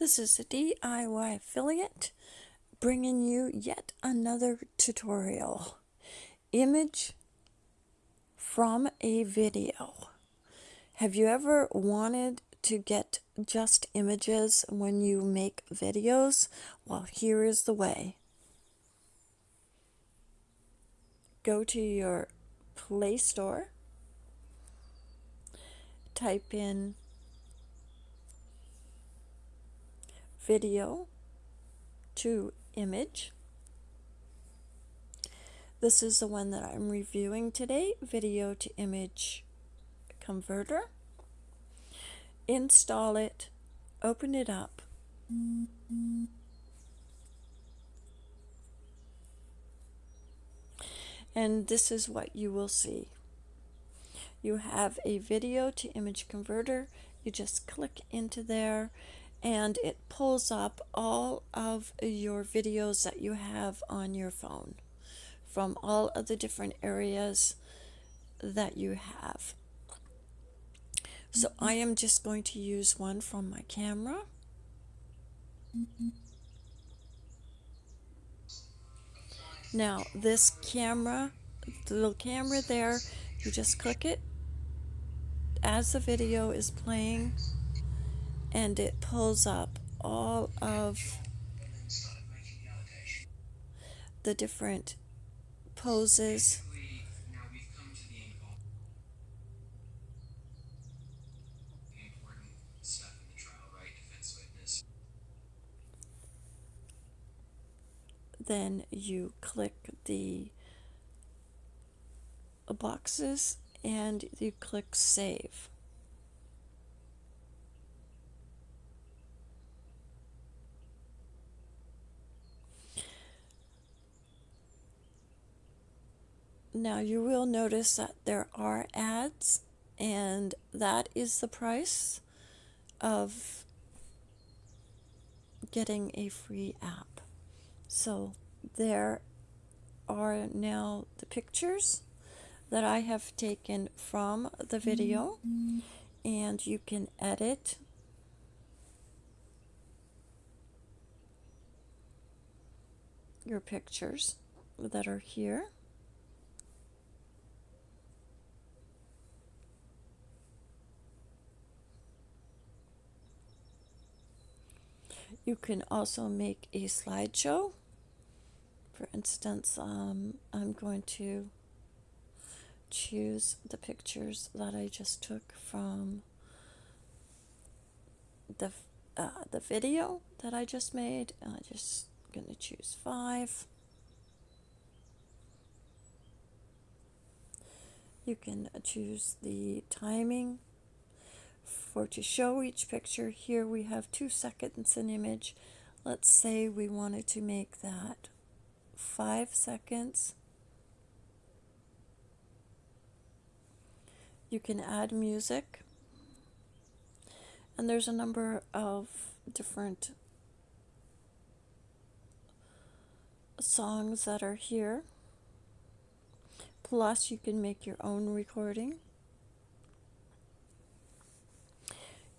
This is a DIY affiliate bringing you yet another tutorial. Image from a video. Have you ever wanted to get just images when you make videos? Well, here is the way. Go to your Play Store, type in video to image. This is the one that I'm reviewing today, video to image converter. Install it, open it up. And this is what you will see. You have a video to image converter. You just click into there and it pulls up all of your videos that you have on your phone from all of the different areas that you have. So mm-hmm. I am just going to use one from my camera. Now this camera, the little camera there, you just click it as the video is playing and it pulls up all of the different poses. Then you click the boxes and you click save Now you will notice that there are ads and that is the price of getting a free app. So there are now the pictures that I have taken from the video and you can edit your pictures that are here. You can also make a slideshow. For instance, um, I'm going to choose the pictures that I just took from the uh, the video that I just made. I'm just going to choose five. You can choose the timing for to show each picture here we have two seconds an image. Let's say we wanted to make that five seconds. You can add music. And there's a number of different songs that are here. Plus you can make your own recording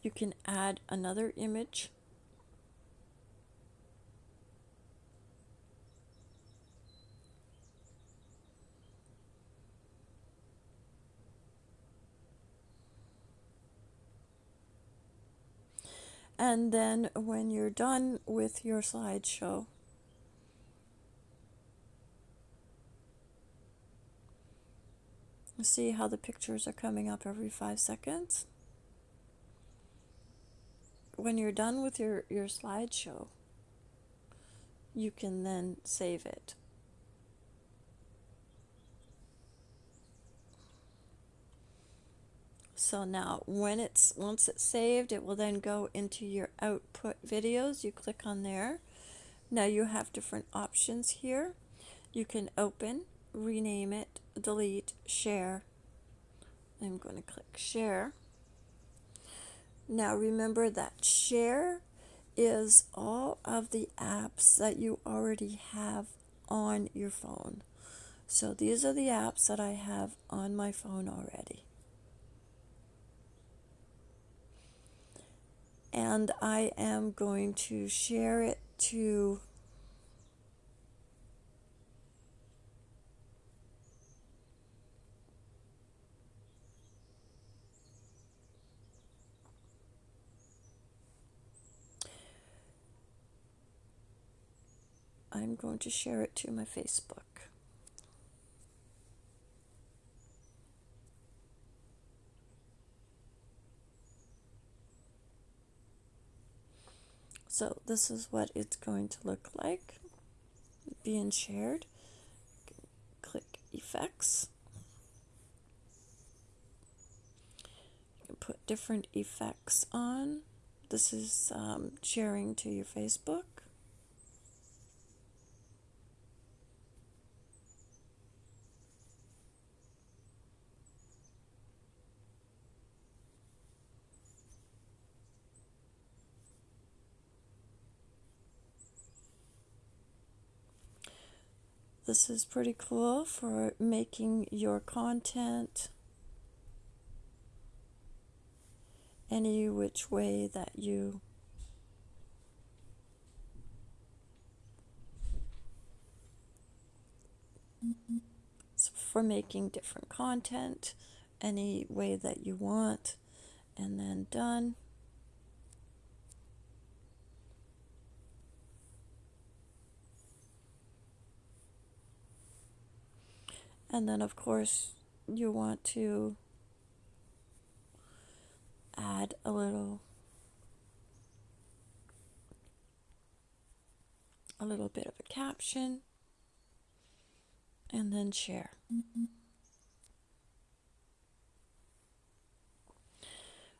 you can add another image. And then when you're done with your slideshow see how the pictures are coming up every five seconds when you're done with your, your slideshow, you can then save it. So now when it's once it's saved, it will then go into your output videos. You click on there. Now you have different options here. You can open, rename it, delete, share. I'm going to click share. Now remember that share is all of the apps that you already have on your phone. So these are the apps that I have on my phone already. and I am going to share it to I'm going to share it to my Facebook. So this is what it's going to look like being shared. Click effects. You can put different effects on. This is um, sharing to your Facebook. This is pretty cool for making your content any which way that you for making different content any way that you want and then done And then, of course, you want to add a little a little bit of a caption and then share.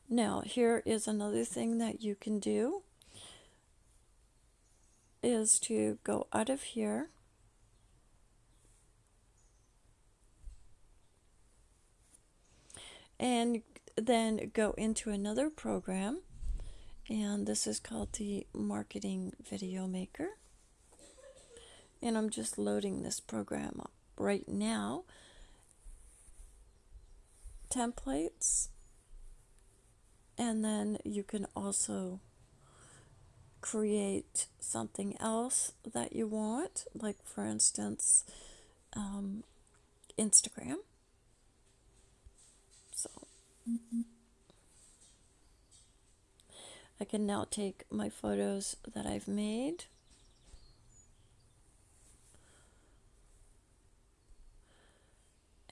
Now, here is another thing that you can do is to go out of here and then go into another program and this is called the marketing video maker. And I'm just loading this program up right now. Templates. And then you can also create something else that you want like for instance um, Instagram I can now take my photos that I've made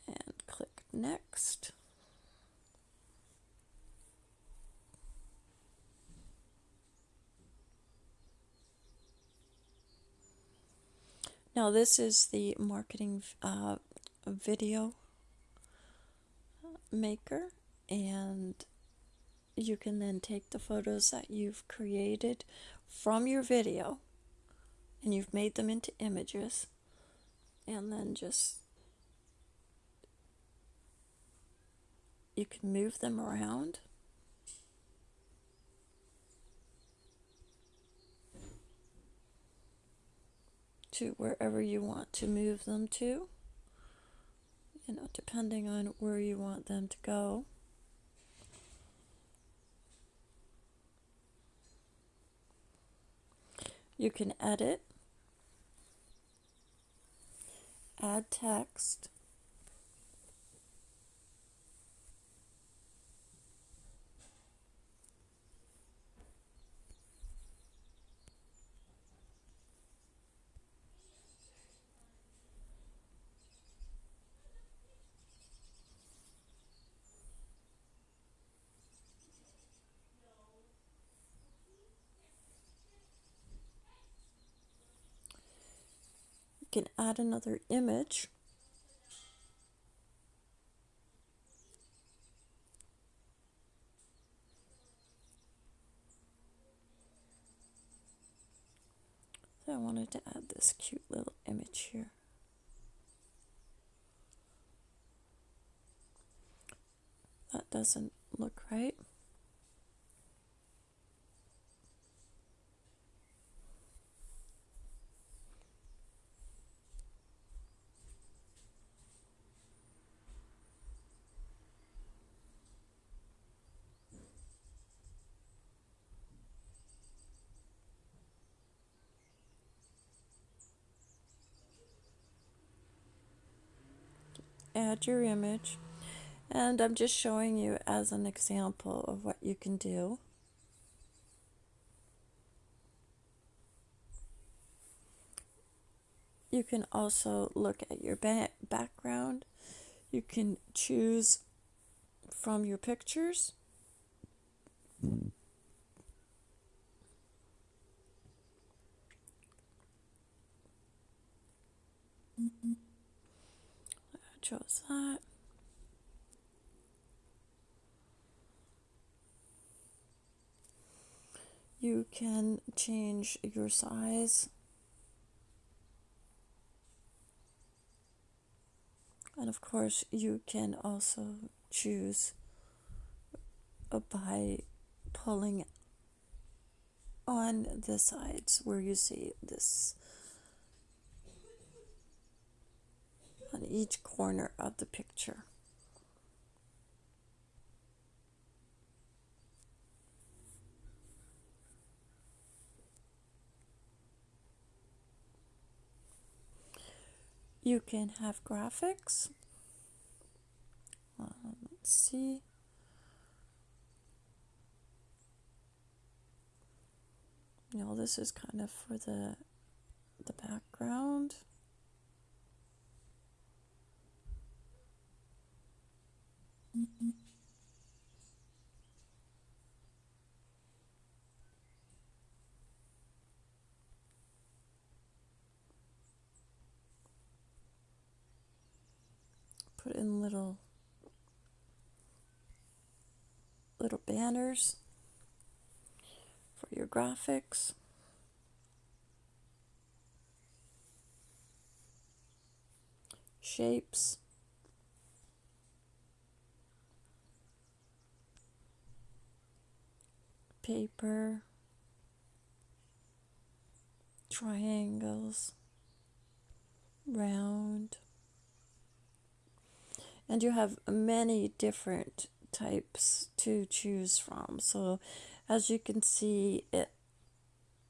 and click next. Now this is the marketing uh, video maker and you can then take the photos that you've created from your video and you've made them into images and then just you can move them around. To wherever you want to move them to you know depending on where you want them to go You can edit, add text, can add another image. So I wanted to add this cute little image here. That doesn't look right. Add your image. And I'm just showing you as an example of what you can do. You can also look at your ba background. You can choose from your pictures. I chose that. You can change your size. And of course, you can also choose by pulling on the sides where you see this on each corner of the picture. You can have graphics. Uh, let's see. You know, this is kind of for the the background. Put in little little banners for your graphics. Shapes. Paper, triangles, round, and you have many different types to choose from. So, as you can see, it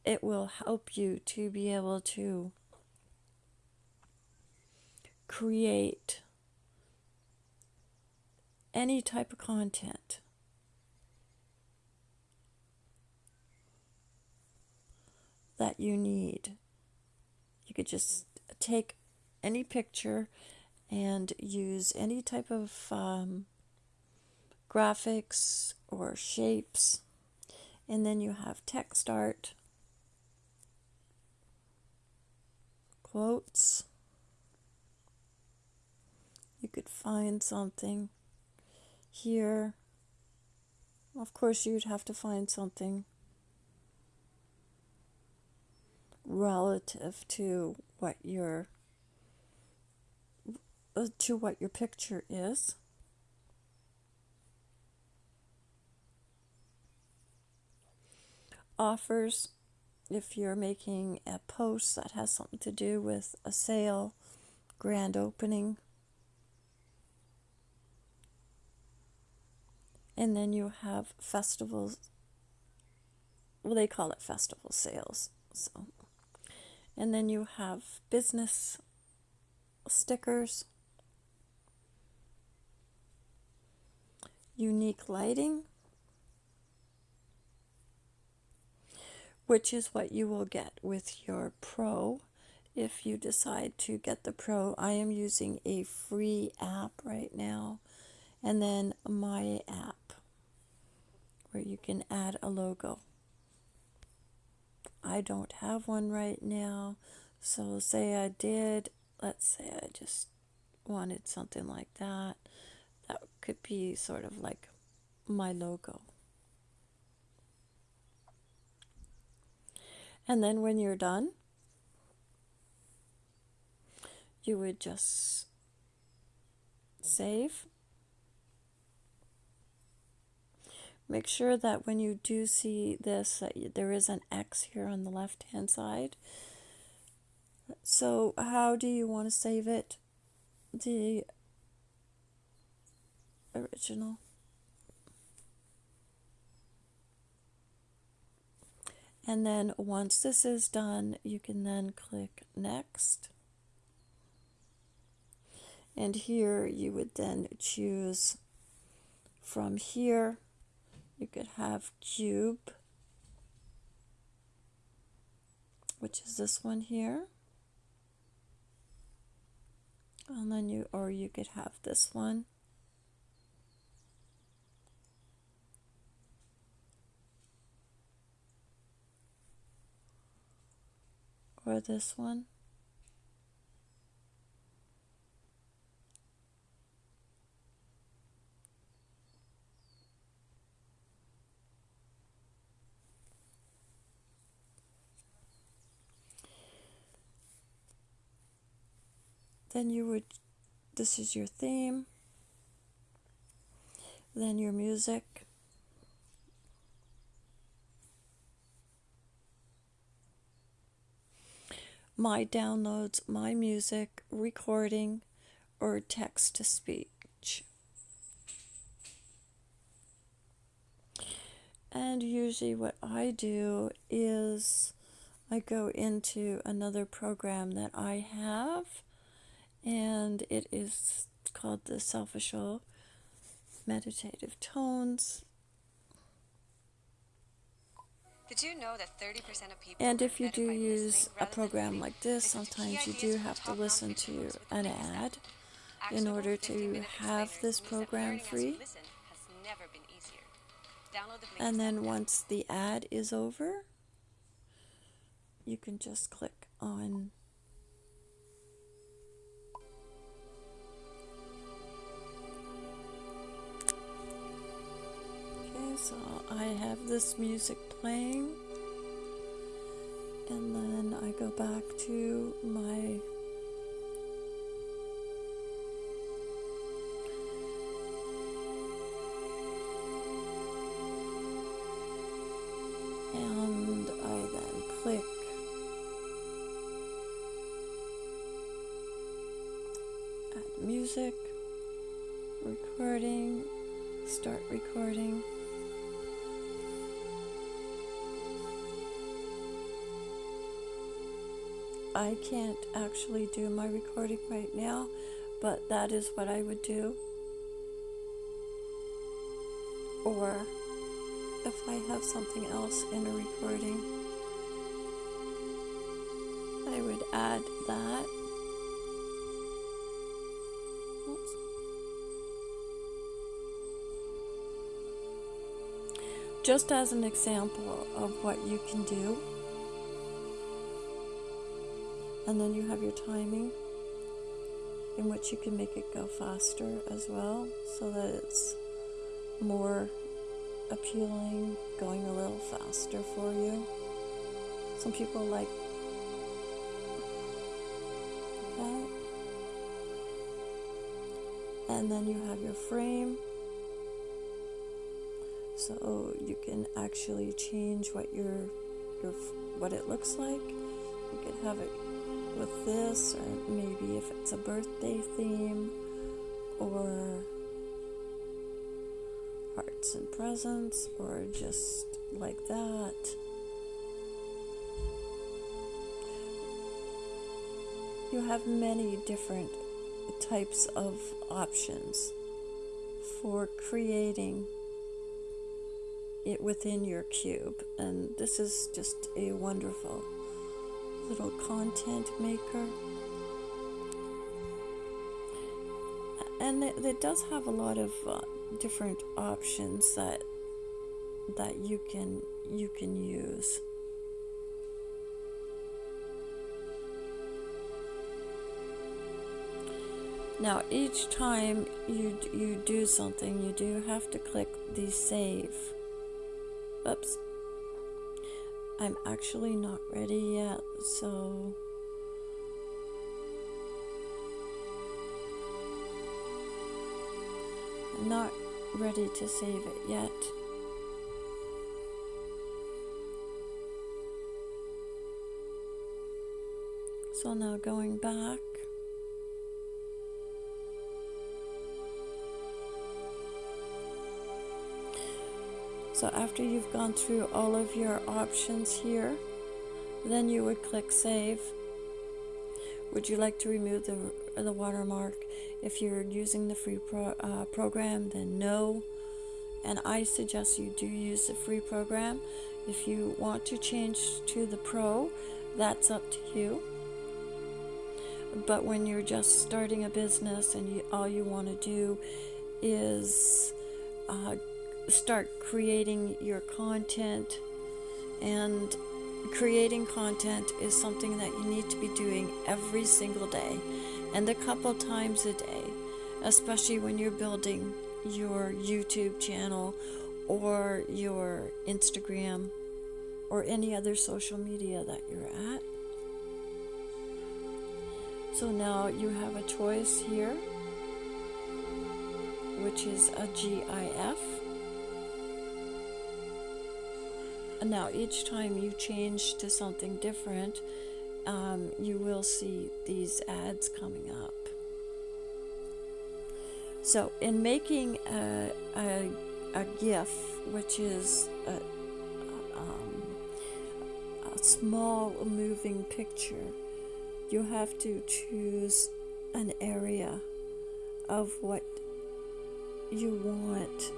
it will help you to be able to create any type of content that you need. You could just take any picture and use any type of um, graphics or shapes. And then you have text art, quotes. You could find something here. Of course, you'd have to find something relative to what your uh, to what your picture is. Offers if you're making a post that has something to do with a sale, grand opening. And then you have festivals. Well, they call it festival sales. So and then you have business stickers, unique lighting, which is what you will get with your Pro if you decide to get the Pro. I am using a free app right now, and then my app where you can add a logo. I don't have one right now. So, say I did, let's say I just wanted something like that. That could be sort of like my logo. And then when you're done, you would just save Make sure that when you do see this, that there is an X here on the left hand side. So how do you want to save it? The original. And then once this is done, you can then click next. And here you would then choose from here, you could have cube, which is this one here. And then you, or you could have this one. Or this one. Then you would this is your theme. Then your music. My downloads my music recording or text to speech. And usually what i do is I go into another program that I have and it is called the Self-Assured Meditative Tones. Did you know that 30% of people And if you do use a program like this, sometimes you do have to listen to an ad in order to have this program free. And then once the ad is over, you can just click on so I have this music playing and then I go back to my and I then click. Add music. Recording. Start recording I can't actually do my recording right now, but that is what I would do. Or if I have something else in a recording, I would add that. Oops. Just as an example of what you can do and then you have your timing in which you can make it go faster as well so that it's more appealing, going a little faster for you. Some people like that. And then you have your frame. So you can actually change what your your what it looks like. You can have it with this, or maybe if it's a birthday theme, or hearts and presents, or just like that. You have many different types of options for creating it within your cube, and this is just a wonderful little content maker. And it, it does have a lot of uh, different options that that you can you can use. Now each time you you do something, you do have to click the save. Oops. I'm actually not ready yet, so I'm not ready to save it yet. So now going back So after you've gone through all of your options here, then you would click Save. Would you like to remove the, the watermark? If you're using the free pro, uh, program, then no. And I suggest you do use the free program. If you want to change to the pro, that's up to you. But when you're just starting a business and you, all you want to do is uh, start creating your content and creating content is something that you need to be doing every single day and a couple times a day, especially when you're building your YouTube channel or your Instagram or any other social media that you're at. So now you have a choice here, which is a GIF. Now each time you change to something different, um, you will see these ads coming up. So in making a, a, a GIF, which is a, um, a small moving picture, you have to choose an area of what you want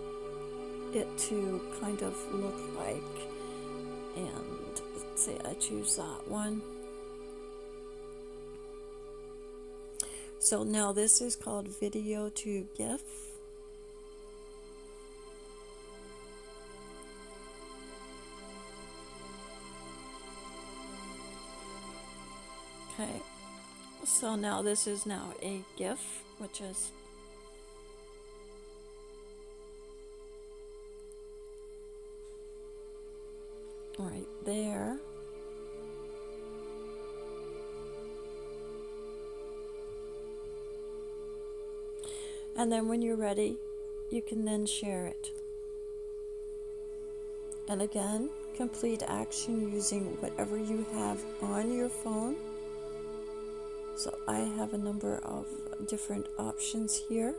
it to kind of look like. And let's say I choose that one. So now this is called video to GIF. Okay, so now this is now a GIF, which is right there. And then when you're ready, you can then share it. And again, complete action using whatever you have on your phone. So I have a number of different options here.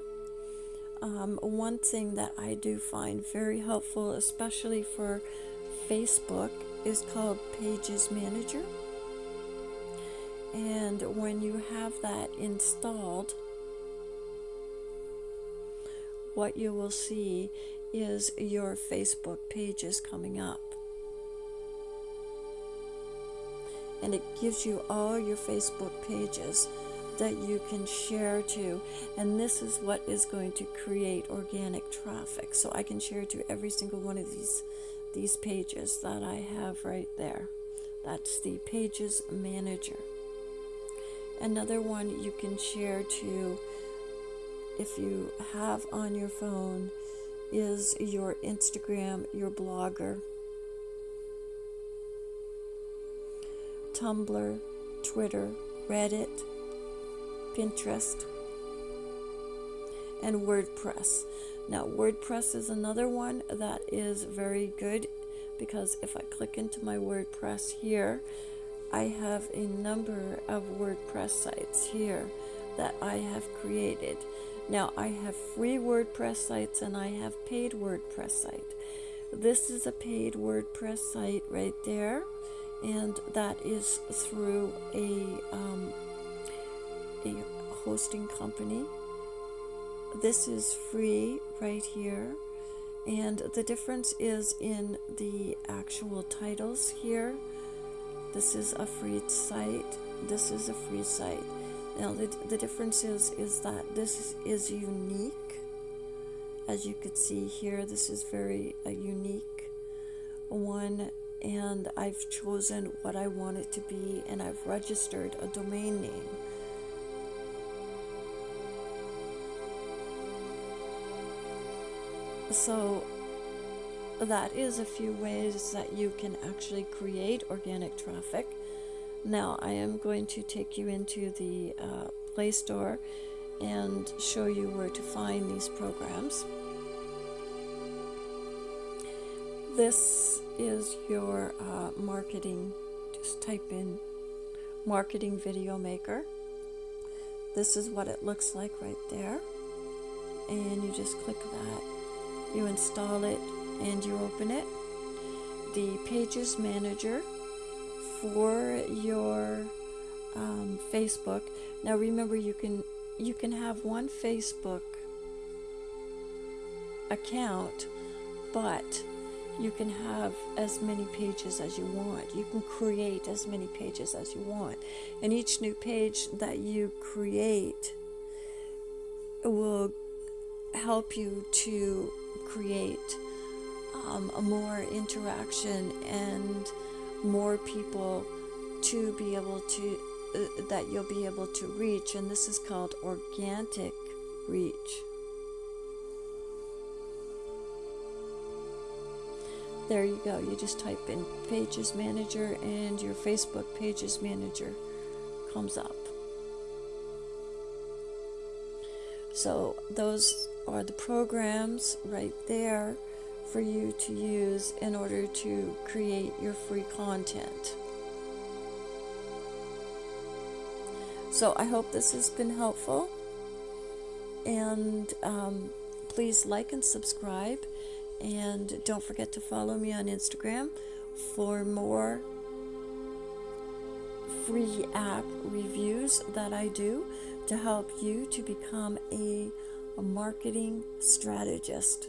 Um, one thing that I do find very helpful, especially for Facebook, is called Pages Manager. And when you have that installed, what you will see is your Facebook pages coming up. And it gives you all your Facebook pages that you can share to. And this is what is going to create organic traffic. So I can share to every single one of these these pages that I have right there. That's the Pages Manager. Another one you can share to if you have on your phone is your Instagram, your blogger, Tumblr, Twitter, Reddit, Pinterest, and WordPress. Now, WordPress is another one that is very good because if I click into my WordPress here, I have a number of WordPress sites here that I have created. Now I have free WordPress sites and I have paid WordPress site. This is a paid WordPress site right there and that is through a, um, a hosting company. This is free right here and the difference is in the actual titles here. This is a free site. This is a free site. Now the, the difference is, is that this is unique. As you could see here, this is very a unique one and I've chosen what I want it to be and I've registered a domain name. So that is a few ways that you can actually create organic traffic. Now I am going to take you into the uh, Play Store and show you where to find these programs. This is your uh, marketing, just type in marketing video maker. This is what it looks like right there. And you just click that, you install it, and you open it. The Pages Manager for your um, Facebook. Now remember, you can you can have one Facebook account, but you can have as many pages as you want. You can create as many pages as you want, and each new page that you create will help you to create um, a more interaction and more people to be able to uh, that you'll be able to reach and this is called organic reach. There you go. You just type in pages manager and your facebook pages manager comes up. So those are the programs right there for you to use in order to create your free content. So I hope this has been helpful. And um, please like and subscribe. And don't forget to follow me on Instagram for more free app reviews that I do to help you to become a, a marketing strategist.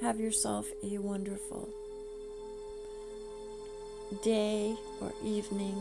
Have yourself a wonderful day or evening